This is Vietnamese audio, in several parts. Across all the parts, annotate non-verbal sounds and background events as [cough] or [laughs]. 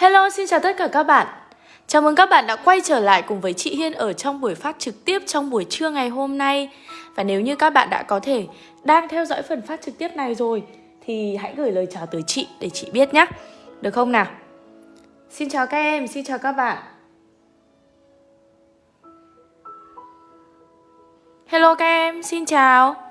Hello, xin chào tất cả các bạn. Chào mừng các bạn đã quay trở lại cùng với chị Hiên ở trong buổi phát trực tiếp trong buổi trưa ngày hôm nay. Và nếu như các bạn đã có thể đang theo dõi phần phát trực tiếp này rồi Thì hãy gửi lời chào tới chị để chị biết nhé. Được không nào? Xin chào các em, xin chào các bạn. Hello các em, xin chào.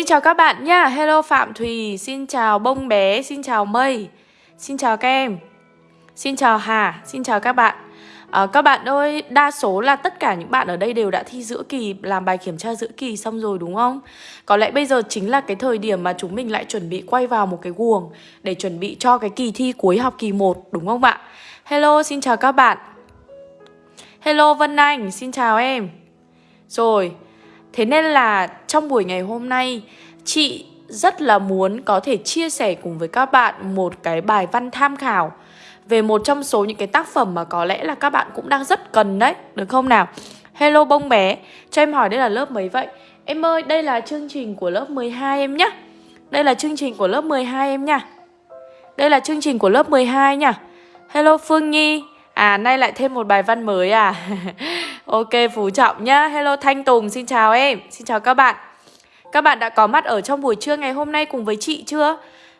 Xin chào các bạn nha Hello Phạm Thùy Xin chào Bông Bé Xin chào Mây Xin chào các em Xin chào Hà Xin chào các bạn. À, Các bạn ơi Đa số là tất cả những bạn ở đây đều đã thi giữa kỳ Làm bài kiểm tra giữa kỳ xong rồi đúng không? Có lẽ bây giờ chính là cái thời điểm Mà chúng mình lại chuẩn bị quay vào một cái guồng Để chuẩn bị cho cái kỳ thi cuối học kỳ 1 Đúng không ạ? Hello xin chào các bạn. Hello Vân Anh Xin chào em. Rồi Thế nên là trong buổi ngày hôm nay chị rất là muốn có thể chia sẻ cùng với các bạn một cái bài văn tham khảo về một trong số những cái tác phẩm mà có lẽ là các bạn cũng đang rất cần đấy, được không nào? Hello bông bé, cho em hỏi đây là lớp mấy vậy? Em ơi, đây là chương trình của lớp 12 em nhé Đây là chương trình của lớp 12 em nha Đây là chương trình của lớp 12 nha Hello Phương Nhi À nay lại thêm một bài văn mới à? [laughs] Ok, Phú Trọng nhá. Hello Thanh Tùng, xin chào em. Xin chào các bạn. Các bạn đã có mặt ở trong buổi trưa ngày hôm nay cùng với chị chưa?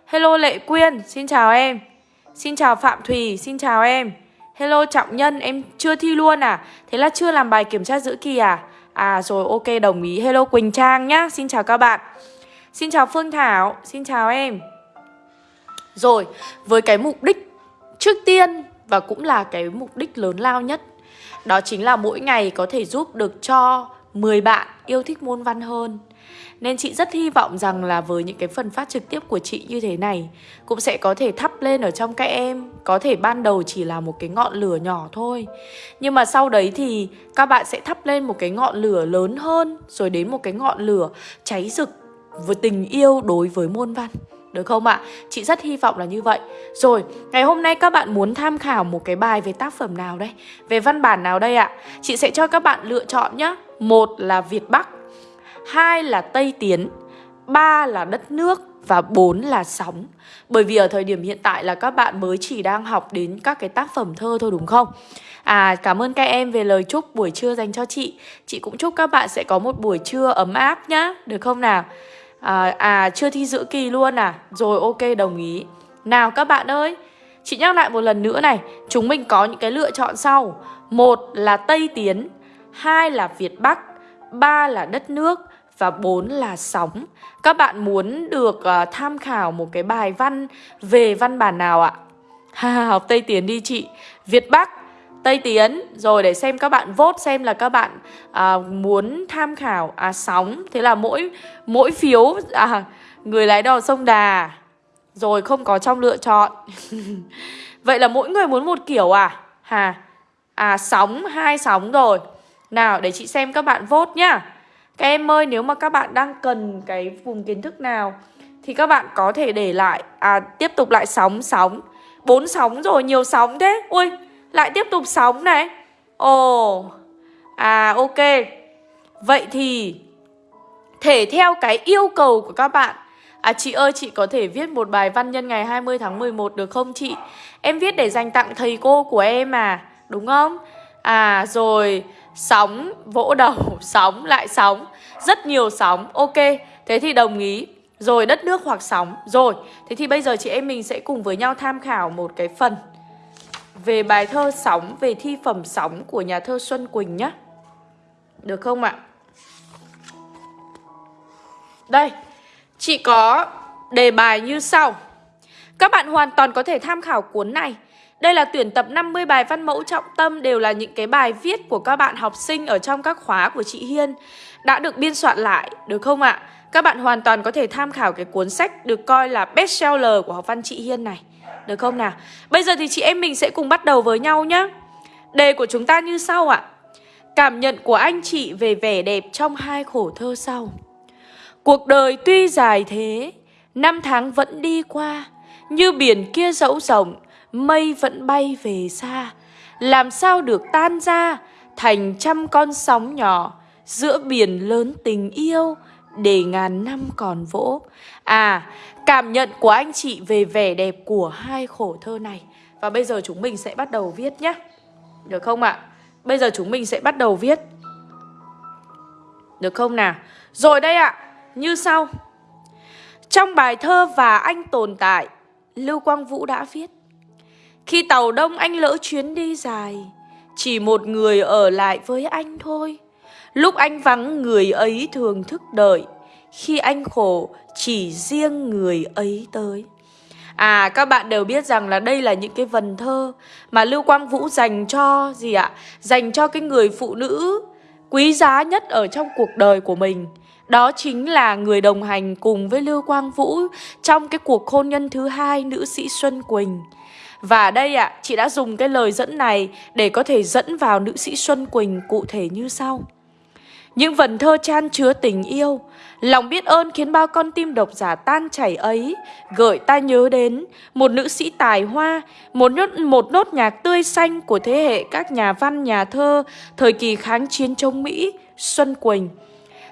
Hello Lệ Quyên, Xin chào em. Xin chào Phạm Thùy, Xin chào em. Hello Trọng Nhân, Em chưa thi luôn à? Thế là chưa làm bài kiểm tra giữa kỳ à? À rồi, ok, đồng ý. Hello Quỳnh Trang nhá. Xin chào các bạn. Xin chào Phương Thảo, Xin chào em. Rồi, với cái mục đích Trước tiên và cũng là cái mục đích lớn lao nhất. Đó chính là mỗi ngày có thể giúp được cho 10 bạn yêu thích môn văn hơn. Nên chị rất hy vọng rằng là với những cái phần phát trực tiếp của chị như thế này, Cũng sẽ có thể thắp lên ở trong các em. Có thể ban đầu chỉ là một cái ngọn lửa nhỏ thôi. Nhưng mà sau đấy thì các bạn sẽ thắp lên một cái ngọn lửa lớn hơn, Rồi đến một cái ngọn lửa cháy rực với tình yêu đối với môn văn được không ạ? Chị rất hy vọng là như vậy Rồi, ngày hôm nay các bạn muốn tham khảo một cái bài về tác phẩm nào đây? Về văn bản nào đây ạ? Chị sẽ cho các bạn lựa chọn nhé Một là Việt Bắc Hai là Tây Tiến Ba là đất nước Và bốn là sóng Bởi vì ở thời điểm hiện tại là các bạn mới chỉ đang học đến các cái tác phẩm thơ thôi đúng không? À cảm ơn các em về lời chúc buổi trưa dành cho chị Chị cũng chúc các bạn sẽ có một buổi trưa ấm áp nhá Được không nào? À, à chưa thi giữa kỳ luôn à? Rồi ok đồng ý. Nào các bạn ơi Chị nhắc lại một lần nữa này. Chúng mình có những cái lựa chọn sau. Một là Tây Tiến Hai là Việt Bắc Ba là đất nước Và bốn là sóng. Các bạn muốn được uh, tham khảo một cái bài văn Về văn bản nào ạ? [laughs] học Tây Tiến đi chị. Việt Bắc Tây Tiến. Rồi để xem các bạn vote xem là các bạn à, muốn tham khảo à sóng. Thế là mỗi mỗi phiếu à, người lái đò sông Đà. Rồi không có trong lựa chọn. [laughs] Vậy là mỗi người muốn một kiểu à? Hà À sóng, hai sóng rồi. Nào để chị xem các bạn vote nhá. Các em ơi nếu mà các bạn đang cần cái vùng kiến thức nào Thì các bạn có thể để lại À tiếp tục lại sóng, sóng. Bốn sóng rồi, nhiều sóng thế. Ui lại tiếp tục sóng này. Ồ. À ok. Vậy thì, Thể theo cái yêu cầu của các bạn. À chị ơi, chị có thể viết một bài văn nhân ngày 20 tháng 11 được không chị? Em viết để dành tặng thầy cô của em à Đúng không? À rồi, Sóng, Vỗ đầu, [laughs] Sóng, Lại sóng. Rất nhiều sóng, Ok. Thế thì đồng ý. Rồi, đất nước hoặc sóng. Rồi, Thế thì bây giờ chị em mình sẽ cùng với nhau tham khảo một cái phần về bài thơ Sóng, về thi phẩm Sóng của nhà thơ Xuân Quỳnh nhé. Được không ạ? Đây, chị có đề bài như sau. Các bạn hoàn toàn có thể tham khảo cuốn này. Đây là tuyển tập 50 bài văn mẫu trọng tâm đều là những cái bài viết của các bạn học sinh ở trong các khóa của chị Hiên đã được biên soạn lại, được không ạ? Các bạn hoàn toàn có thể tham khảo cái cuốn sách được coi là bestseller của học văn chị Hiên này. Được không nào? Bây giờ thì chị em mình sẽ cùng bắt đầu với nhau nhé Đề của chúng ta như sau ạ. Cảm nhận của anh chị về vẻ đẹp trong hai khổ thơ sau. Cuộc đời tuy dài thế, Năm tháng vẫn đi qua, Như biển kia dẫu rộng, Mây vẫn bay về xa. Làm sao được tan ra Thành trăm con sóng nhỏ Giữa biển lớn tình yêu để ngàn năm còn vỗ. À, cảm nhận của anh chị về vẻ đẹp của hai khổ thơ này. Và bây giờ chúng mình sẽ bắt đầu viết nhé. Được không ạ? Bây giờ chúng mình sẽ bắt đầu viết. Được không nào? Rồi đây ạ, như sau. Trong bài thơ Và anh tồn tại, Lưu Quang Vũ đã viết Khi tàu đông anh lỡ chuyến đi dài, chỉ một người ở lại với anh thôi. Lúc anh vắng người ấy thường thức đợi, khi anh khổ chỉ riêng người ấy tới. À các bạn đều biết rằng là đây là những cái vần thơ mà Lưu Quang Vũ dành cho gì ạ? Dành cho cái người phụ nữ quý giá nhất ở trong cuộc đời của mình. Đó chính là người đồng hành cùng với Lưu Quang Vũ trong cái cuộc hôn nhân thứ hai nữ sĩ Xuân Quỳnh. Và đây ạ, à, chị đã dùng cái lời dẫn này để có thể dẫn vào nữ sĩ Xuân Quỳnh cụ thể như sau. Những vần thơ chan chứa tình yêu, lòng biết ơn khiến bao con tim độc giả tan chảy ấy, gợi ta nhớ đến một nữ sĩ tài hoa, một nốt, một nốt nhạc tươi xanh của thế hệ các nhà văn, nhà thơ, thời kỳ kháng chiến chống Mỹ, Xuân Quỳnh.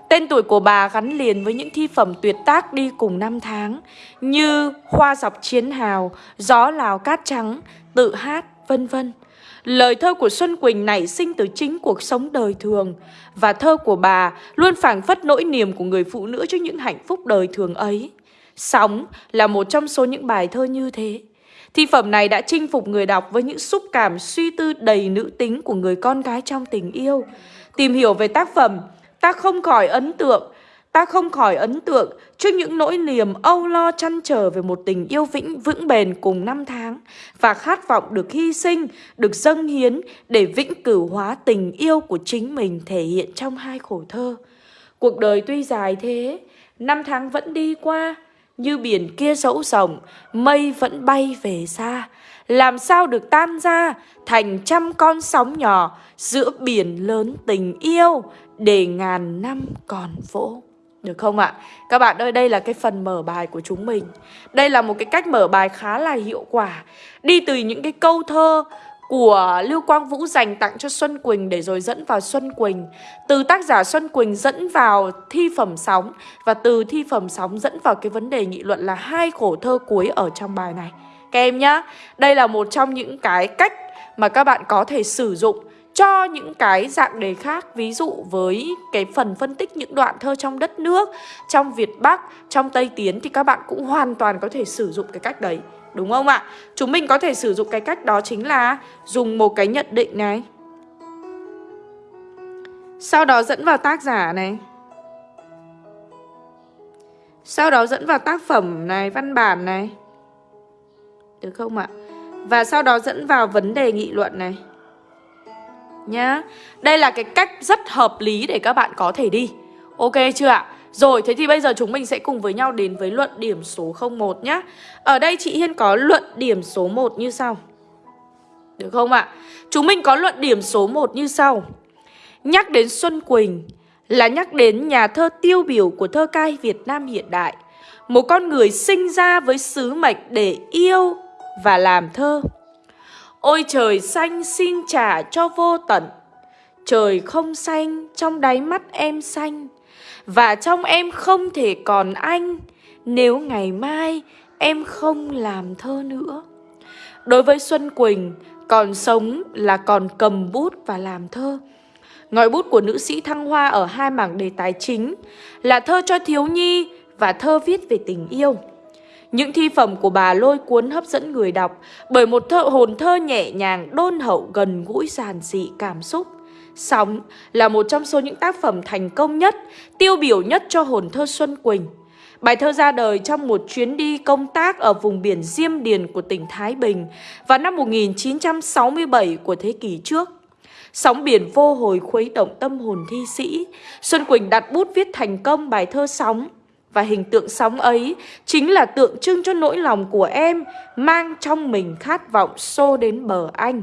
Tên tuổi của bà gắn liền với những thi phẩm tuyệt tác đi cùng năm tháng như Hoa dọc chiến hào, Gió lào cát trắng, Tự hát, vân vân. Lời thơ của Xuân Quỳnh nảy sinh từ chính cuộc sống đời thường và thơ của bà luôn phảng phất nỗi niềm của người phụ nữ trước những hạnh phúc đời thường ấy. Sóng là một trong số những bài thơ như thế. Thi phẩm này đã chinh phục người đọc với những xúc cảm suy tư đầy nữ tính của người con gái trong tình yêu. Tìm hiểu về tác phẩm, ta không khỏi ấn tượng Ta không khỏi ấn tượng trước những nỗi niềm âu lo chăn trở về một tình yêu vĩnh vững bền cùng năm tháng và khát vọng được hy sinh, được dâng hiến để vĩnh cửu hóa tình yêu của chính mình thể hiện trong hai khổ thơ. Cuộc đời tuy dài thế, năm tháng vẫn đi qua, như biển kia dẫu rộng, mây vẫn bay về xa. Làm sao được tan ra thành trăm con sóng nhỏ giữa biển lớn tình yêu để ngàn năm còn vỗ. Được không ạ? Các bạn ơi, đây là cái phần mở bài của chúng mình. Đây là một cái cách mở bài khá là hiệu quả. Đi từ những cái câu thơ của Lưu Quang Vũ dành tặng cho Xuân Quỳnh để rồi dẫn vào Xuân Quỳnh. Từ tác giả Xuân Quỳnh dẫn vào thi phẩm sóng và từ thi phẩm sóng dẫn vào cái vấn đề nghị luận là hai khổ thơ cuối ở trong bài này. Các em nhá, đây là một trong những cái cách mà các bạn có thể sử dụng cho những cái dạng đề khác, ví dụ với cái phần phân tích những đoạn thơ trong đất nước, trong Việt Bắc, trong Tây Tiến thì các bạn cũng hoàn toàn có thể sử dụng cái cách đấy, đúng không ạ? Chúng mình có thể sử dụng cái cách đó chính là dùng một cái nhận định này. Sau đó dẫn vào tác giả này. Sau đó dẫn vào tác phẩm này, văn bản này. Được không ạ? Và sau đó dẫn vào vấn đề nghị luận này nhá. Đây là cái cách rất hợp lý để các bạn có thể đi. Ok chưa ạ? Rồi, thế thì bây giờ chúng mình sẽ cùng với nhau đến với luận điểm số 01 nhá. Ở đây chị Hiên có luận điểm số 1 như sau. Được không ạ? Chúng mình có luận điểm số 1 như sau. Nhắc đến Xuân Quỳnh là nhắc đến nhà thơ tiêu biểu của thơ cai Việt Nam hiện đại. Một con người sinh ra với sứ mệnh để yêu và làm thơ. Ôi trời xanh xin trả cho vô tận. Trời không xanh, trong đáy mắt em xanh. Và trong em không thể còn anh. Nếu ngày mai em không làm thơ nữa. Đối với Xuân Quỳnh, Còn sống là còn cầm bút và làm thơ. Ngòi bút của nữ sĩ Thăng Hoa ở hai mảng đề tài chính Là thơ cho thiếu nhi và thơ viết về tình yêu những thi phẩm của bà lôi cuốn hấp dẫn người đọc bởi một thơ hồn thơ nhẹ nhàng, đôn hậu, gần gũi giản dị cảm xúc. Sóng là một trong số những tác phẩm thành công nhất, tiêu biểu nhất cho hồn thơ Xuân Quỳnh. Bài thơ ra đời trong một chuyến đi công tác ở vùng biển Diêm Điền của tỉnh Thái Bình vào năm 1967 của thế kỷ trước. Sóng biển vô hồi khuấy động tâm hồn thi sĩ, Xuân Quỳnh đặt bút viết thành công bài thơ Sóng và hình tượng sóng ấy chính là tượng trưng cho nỗi lòng của em mang trong mình khát vọng xô đến bờ anh.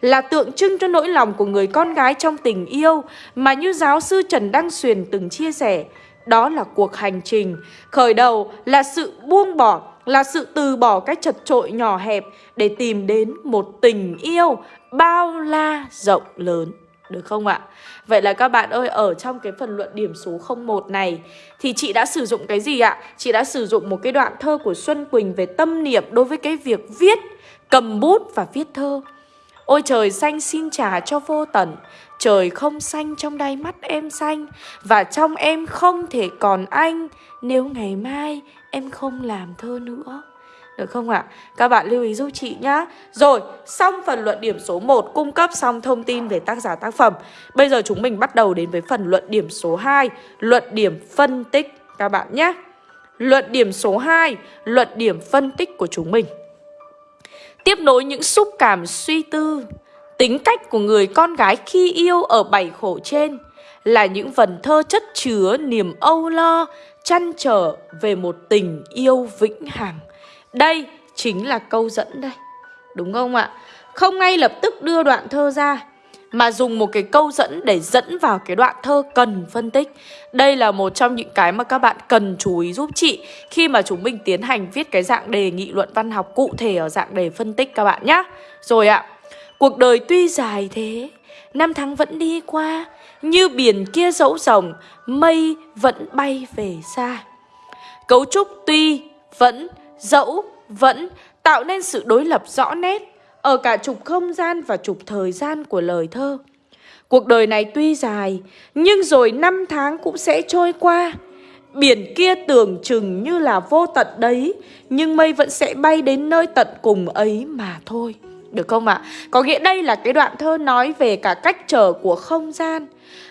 Là tượng trưng cho nỗi lòng của người con gái trong tình yêu mà như giáo sư Trần Đăng Xuyền từng chia sẻ. Đó là cuộc hành trình, khởi đầu là sự buông bỏ, là sự từ bỏ cái chật trội nhỏ hẹp để tìm đến một tình yêu bao la rộng lớn. Được không ạ? Vậy là các bạn ơi, ở trong cái phần luận điểm số 01 này Thì chị đã sử dụng cái gì ạ? Chị đã sử dụng một cái đoạn thơ của Xuân Quỳnh về tâm niệm đối với cái việc viết, cầm bút và viết thơ Ôi trời xanh xin trả cho vô tận Trời không xanh trong đáy mắt em xanh Và trong em không thể còn anh Nếu ngày mai em không làm thơ nữa được không ạ? À? Các bạn lưu ý giúp chị nhá Rồi, xong phần luận điểm số 1 Cung cấp xong thông tin về tác giả tác phẩm Bây giờ chúng mình bắt đầu đến với phần luận điểm số 2 Luận điểm phân tích Các bạn nhé Luận điểm số 2 Luận điểm phân tích của chúng mình Tiếp nối những xúc cảm suy tư Tính cách của người con gái khi yêu ở bảy khổ trên Là những vần thơ chất chứa niềm âu lo Chăn trở về một tình yêu vĩnh hằng đây chính là câu dẫn đây. Đúng không ạ? Không ngay lập tức đưa đoạn thơ ra, Mà dùng một cái câu dẫn để dẫn vào cái đoạn thơ cần phân tích. Đây là một trong những cái mà các bạn cần chú ý giúp chị Khi mà chúng mình tiến hành viết cái dạng đề nghị luận văn học cụ thể ở dạng đề phân tích các bạn nhé Rồi ạ, Cuộc đời tuy dài thế, Năm tháng vẫn đi qua, Như biển kia dẫu rồng Mây vẫn bay về xa. Cấu trúc tuy vẫn dẫu, vẫn tạo nên sự đối lập rõ nét ở cả trục không gian và trục thời gian của lời thơ. Cuộc đời này tuy dài, nhưng rồi năm tháng cũng sẽ trôi qua. Biển kia tưởng chừng như là vô tận đấy, nhưng mây vẫn sẽ bay đến nơi tận cùng ấy mà thôi. Được không ạ? À? Có nghĩa đây là cái đoạn thơ nói về cả cách trở của không gian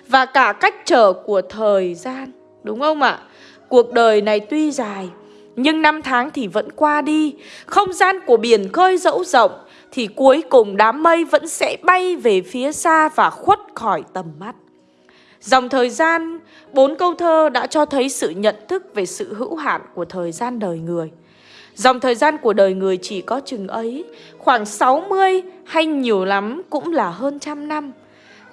và cả cách trở của thời gian. Đúng không ạ? À? Cuộc đời này tuy dài, nhưng năm tháng thì vẫn qua đi. Không gian của biển khơi dẫu rộng Thì cuối cùng đám mây vẫn sẽ bay về phía xa và khuất khỏi tầm mắt. Dòng thời gian, bốn câu thơ đã cho thấy sự nhận thức về sự hữu hạn của thời gian đời người. Dòng thời gian của đời người chỉ có chừng ấy Khoảng 60 hay nhiều lắm cũng là hơn trăm năm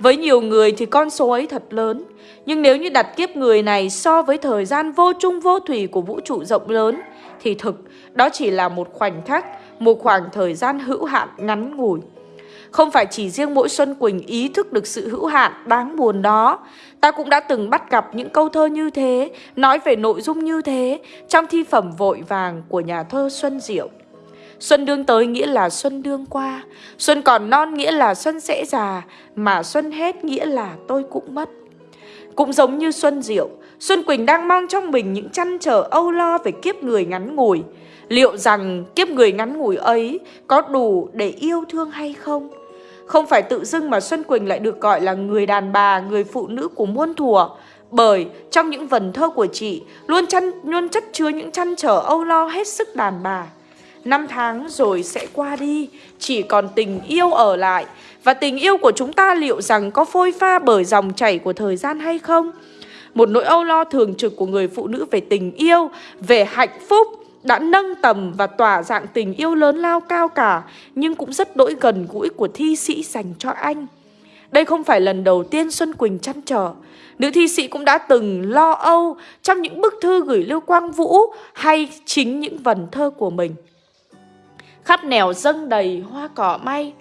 với nhiều người thì con số ấy thật lớn. Nhưng nếu như đặt kiếp người này so với thời gian vô trung vô thủy của vũ trụ rộng lớn Thì thực đó chỉ là một khoảnh khắc, một khoảng thời gian hữu hạn ngắn ngủi. Không phải chỉ riêng mỗi Xuân Quỳnh ý thức được sự hữu hạn đáng buồn đó. Ta cũng đã từng bắt gặp những câu thơ như thế, nói về nội dung như thế Trong thi phẩm vội vàng của nhà thơ Xuân Diệu. Xuân đương tới nghĩa là xuân đương qua. Xuân còn non nghĩa là xuân sẽ già Mà xuân hết nghĩa là tôi cũng mất. Cũng giống như Xuân Diệu Xuân Quỳnh đang mang trong mình những chăn trở âu lo về kiếp người ngắn ngủi. Liệu rằng kiếp người ngắn ngủi ấy có đủ để yêu thương hay không? Không phải tự dưng mà Xuân Quỳnh lại được gọi là người đàn bà, người phụ nữ của muôn thuở Bởi trong những vần thơ của chị luôn, chăn, luôn chất chứa những chăn trở âu lo hết sức đàn bà. Năm tháng rồi sẽ qua đi, chỉ còn tình yêu ở lại. Và tình yêu của chúng ta liệu rằng có phôi pha bởi dòng chảy của thời gian hay không? Một nỗi âu lo thường trực của người phụ nữ về tình yêu, về hạnh phúc đã nâng tầm và tỏa dạng tình yêu lớn lao cao cả, nhưng cũng rất đỗi gần gũi của thi sĩ dành cho anh. Đây không phải lần đầu tiên Xuân Quỳnh chăn trở. Nữ thi sĩ cũng đã từng lo âu trong những bức thư gửi Lưu Quang Vũ hay chính những vần thơ của mình. Khắp nẻo dâng đầy hoa cỏ may.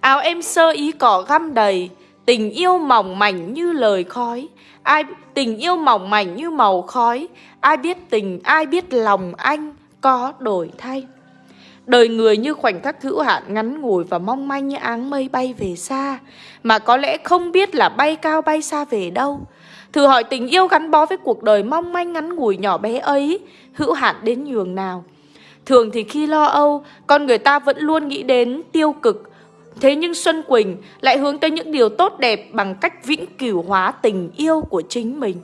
Áo em sơ ý cỏ găm đầy Tình yêu mỏng mảnh như lời khói. Ai Tình yêu mỏng mảnh như màu khói. Ai biết tình, ai biết lòng anh Có đổi thay. Đời người như khoảnh khắc hữu hạn ngắn ngủi và mong manh như áng mây bay về xa Mà có lẽ không biết là bay cao bay xa về đâu. Thử hỏi tình yêu gắn bó với cuộc đời mong manh ngắn ngủi nhỏ bé ấy Hữu hạn đến nhường nào? Thường thì khi lo âu, con người ta vẫn luôn nghĩ đến tiêu cực. Thế nhưng Xuân Quỳnh lại hướng tới những điều tốt đẹp bằng cách vĩnh cửu hóa tình yêu của chính mình.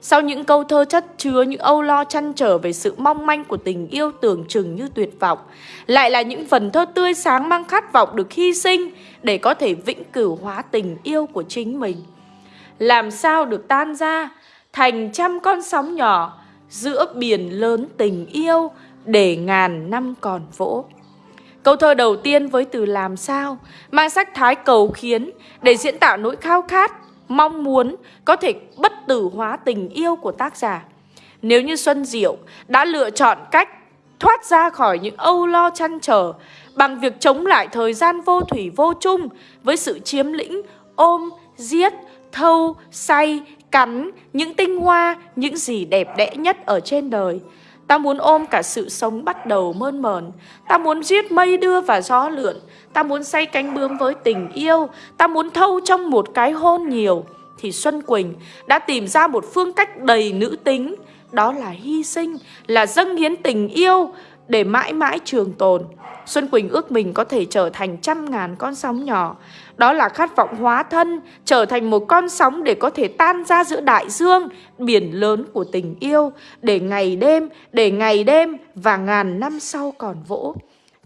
Sau những câu thơ chất chứa những âu lo chăn trở về sự mong manh của tình yêu tưởng chừng như tuyệt vọng, lại là những phần thơ tươi sáng mang khát vọng được hy sinh để có thể vĩnh cửu hóa tình yêu của chính mình. Làm sao được tan ra thành trăm con sóng nhỏ giữa biển lớn tình yêu để ngàn năm còn vỗ. Câu thơ đầu tiên với từ làm sao mang sắc thái cầu khiến để diễn tả nỗi khao khát, mong muốn có thể bất tử hóa tình yêu của tác giả. Nếu như Xuân Diệu đã lựa chọn cách thoát ra khỏi những âu lo chăn trở bằng việc chống lại thời gian vô thủy vô chung với sự chiếm lĩnh, ôm, giết, thâu, say, cắn những tinh hoa, những gì đẹp đẽ nhất ở trên đời. Ta muốn ôm cả sự sống bắt đầu mơn mờn Ta muốn giết mây đưa và gió lượn. Ta muốn say cánh bướm với tình yêu. Ta muốn thâu trong một cái hôn nhiều. Thì Xuân Quỳnh đã tìm ra một phương cách đầy nữ tính. Đó là hy sinh, là dâng hiến tình yêu. Để mãi mãi trường tồn Xuân Quỳnh ước mình có thể trở thành trăm ngàn con sóng nhỏ đó là khát vọng hóa thân, trở thành một con sóng để có thể tan ra giữa đại dương, biển lớn của tình yêu, để ngày đêm, để ngày đêm và ngàn năm sau còn vỗ.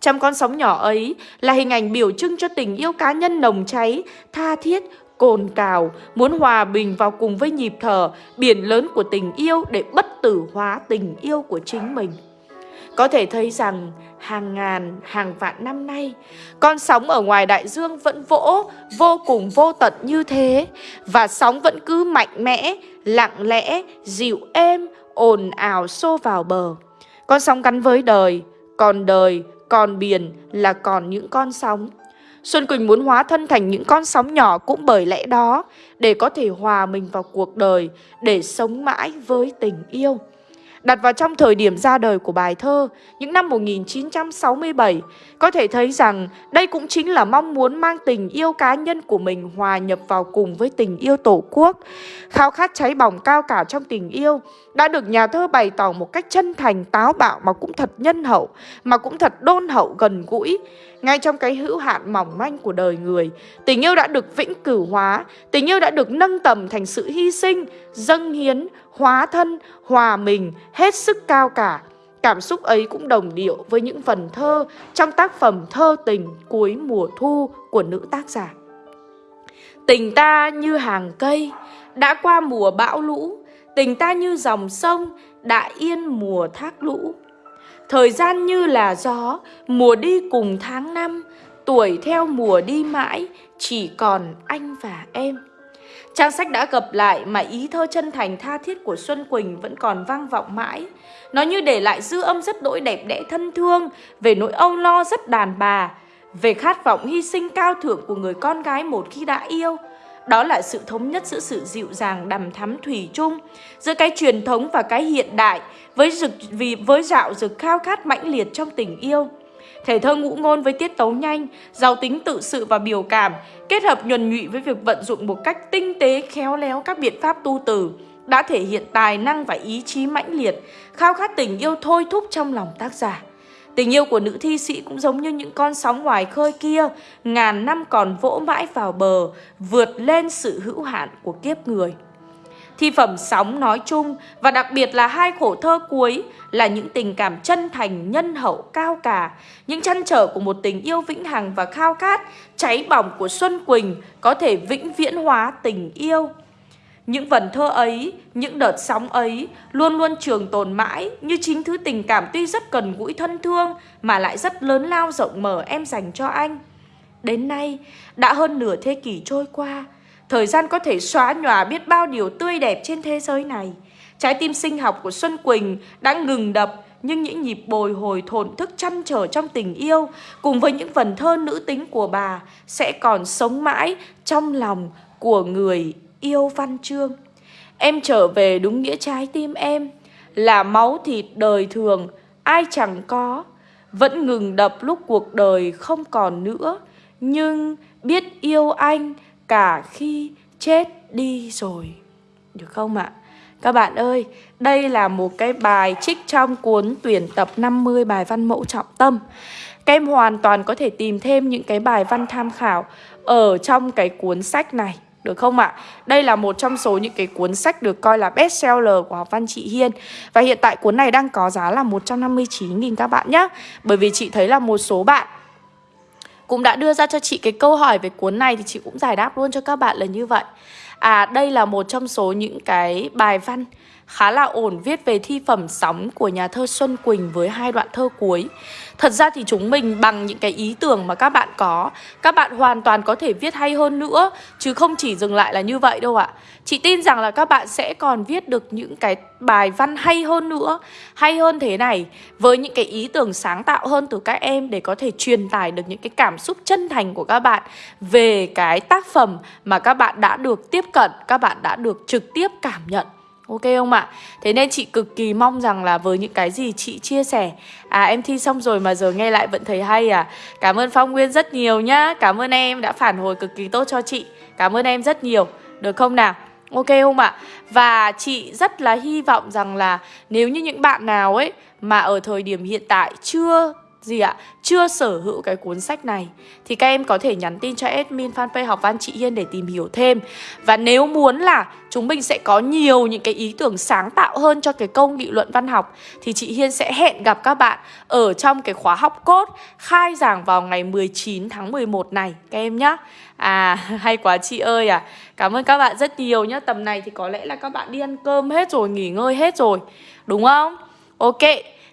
Trăm con sóng nhỏ ấy là hình ảnh biểu trưng cho tình yêu cá nhân nồng cháy, tha thiết, cồn cào, muốn hòa bình vào cùng với nhịp thở, biển lớn của tình yêu để bất tử hóa tình yêu của chính mình. Có thể thấy rằng hàng ngàn, hàng vạn năm nay, con sóng ở ngoài đại dương vẫn vỗ vô cùng vô tận như thế và sóng vẫn cứ mạnh mẽ, lặng lẽ, dịu êm, ồn ào xô vào bờ. Con sóng gắn với đời, còn đời, còn biển là còn những con sóng. Xuân Quỳnh muốn hóa thân thành những con sóng nhỏ cũng bởi lẽ đó, để có thể hòa mình vào cuộc đời, để sống mãi với tình yêu. Đặt vào trong thời điểm ra đời của bài thơ, những năm 1967, có thể thấy rằng đây cũng chính là mong muốn mang tình yêu cá nhân của mình hòa nhập vào cùng với tình yêu tổ quốc. Khao khát cháy bỏng cao cả trong tình yêu đã được nhà thơ bày tỏ một cách chân thành, táo bạo mà cũng thật nhân hậu, mà cũng thật đôn hậu gần gũi. Ngay trong cái hữu hạn mỏng manh của đời người, tình yêu đã được vĩnh cửu hóa, tình yêu đã được nâng tầm thành sự hy sinh, dâng hiến, hóa thân, hòa mình, hết sức cao cả. Cảm xúc ấy cũng đồng điệu với những phần thơ trong tác phẩm Thơ tình cuối mùa thu của nữ tác giả. Tình ta như hàng cây, đã qua mùa bão lũ, tình ta như dòng sông, đã yên mùa thác lũ. Thời gian như là gió, mùa đi cùng tháng năm, tuổi theo mùa đi mãi, chỉ còn anh và em. Trang sách đã gặp lại mà ý thơ chân thành tha thiết của Xuân Quỳnh vẫn còn vang vọng mãi. Nó như để lại dư âm rất đỗi đẹp đẽ thân thương, về nỗi âu lo rất đàn bà, về khát vọng hy sinh cao thượng của người con gái một khi đã yêu. Đó là sự thống nhất giữa sự dịu dàng đầm thắm thủy chung, giữa cái truyền thống và cái hiện đại, với rực vì với dạo rực khao khát mãnh liệt trong tình yêu. Thể thơ ngũ ngôn với tiết tấu nhanh, giàu tính tự sự và biểu cảm, kết hợp nhuần nhụy với việc vận dụng một cách tinh tế khéo léo các biện pháp tu từ, đã thể hiện tài năng và ý chí mãnh liệt, khao khát tình yêu thôi thúc trong lòng tác giả. Tình yêu của nữ thi sĩ cũng giống như những con sóng ngoài khơi kia, ngàn năm còn vỗ mãi vào bờ, vượt lên sự hữu hạn của kiếp người. Thi phẩm sóng nói chung và đặc biệt là hai khổ thơ cuối là những tình cảm chân thành, nhân hậu, cao cả, những chăn trở của một tình yêu vĩnh hằng và khao khát, cháy bỏng của Xuân Quỳnh có thể vĩnh viễn hóa tình yêu. Những vần thơ ấy, những đợt sóng ấy luôn luôn trường tồn mãi như chính thứ tình cảm tuy rất cần gũi thân thương mà lại rất lớn lao rộng mở em dành cho anh. Đến nay, đã hơn nửa thế kỷ trôi qua, Thời gian có thể xóa nhòa biết bao điều tươi đẹp trên thế giới này. Trái tim sinh học của Xuân Quỳnh đã ngừng đập nhưng những nhịp bồi hồi thổn thức chăn trở trong tình yêu cùng với những vần thơ nữ tính của bà sẽ còn sống mãi trong lòng của người yêu văn chương. Em trở về đúng nghĩa trái tim em là máu thịt đời thường ai chẳng có vẫn ngừng đập lúc cuộc đời không còn nữa nhưng biết yêu anh cả khi chết đi rồi. Được không ạ? Các bạn ơi, đây là một cái bài trích trong cuốn tuyển tập 50 bài văn mẫu trọng tâm. Các em hoàn toàn có thể tìm thêm những cái bài văn tham khảo ở trong cái cuốn sách này. Được không ạ? Đây là một trong số những cái cuốn sách được coi là best seller của học văn chị Hiên Và hiện tại cuốn này đang có giá là 159.000 các bạn nhé Bởi vì chị thấy là một số bạn cũng đã đưa ra cho chị cái câu hỏi về cuốn này thì chị cũng giải đáp luôn cho các bạn là như vậy. À đây là một trong số những cái bài văn khá là ổn viết về thi phẩm sóng của nhà thơ Xuân Quỳnh với hai đoạn thơ cuối. Thật ra thì chúng mình bằng những cái ý tưởng mà các bạn có, các bạn hoàn toàn có thể viết hay hơn nữa, chứ không chỉ dừng lại là như vậy đâu ạ. Chị tin rằng là các bạn sẽ còn viết được những cái bài văn hay hơn nữa, hay hơn thế này, với những cái ý tưởng sáng tạo hơn từ các em để có thể truyền tải được những cái cảm xúc chân thành của các bạn về cái tác phẩm mà các bạn đã được tiếp cận, các bạn đã được trực tiếp cảm nhận. Ok không ạ? Thế nên chị cực kỳ mong rằng là với những cái gì chị chia sẻ À em thi xong rồi mà giờ nghe lại vẫn thấy hay à Cảm ơn Phong Nguyên rất nhiều nhá Cảm ơn em đã phản hồi cực kỳ tốt cho chị Cảm ơn em rất nhiều Được không nào? Ok không ạ? Và chị rất là hy vọng rằng là Nếu như những bạn nào ấy Mà ở thời điểm hiện tại chưa gì ạ? Chưa sở hữu cái cuốn sách này thì các em có thể nhắn tin cho admin fanpage học văn chị Hiên để tìm hiểu thêm. Và nếu muốn là chúng mình sẽ có nhiều những cái ý tưởng sáng tạo hơn cho cái câu nghị luận văn học thì chị Hiên sẽ hẹn gặp các bạn ở trong cái khóa học cốt khai giảng vào ngày 19 tháng 11 này các em nhá. À [laughs] hay quá chị ơi à. Cảm ơn các bạn rất nhiều nhá. Tầm này thì có lẽ là các bạn đi ăn cơm hết rồi, nghỉ ngơi hết rồi. Đúng không? Ok.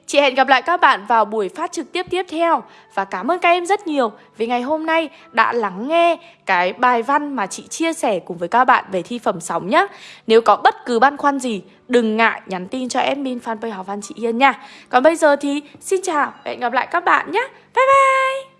Chị hẹn gặp lại các bạn vào buổi phát trực tiếp tiếp theo. Và cảm ơn các em rất nhiều vì ngày hôm nay đã lắng nghe cái bài văn mà chị chia sẻ cùng với các bạn về thi phẩm sóng nhé Nếu có bất cứ băn khoăn gì, đừng ngại nhắn tin cho admin fanpage học văn chị Yên nha. Còn bây giờ thì xin chào và hẹn gặp lại các bạn nhé Bye bye!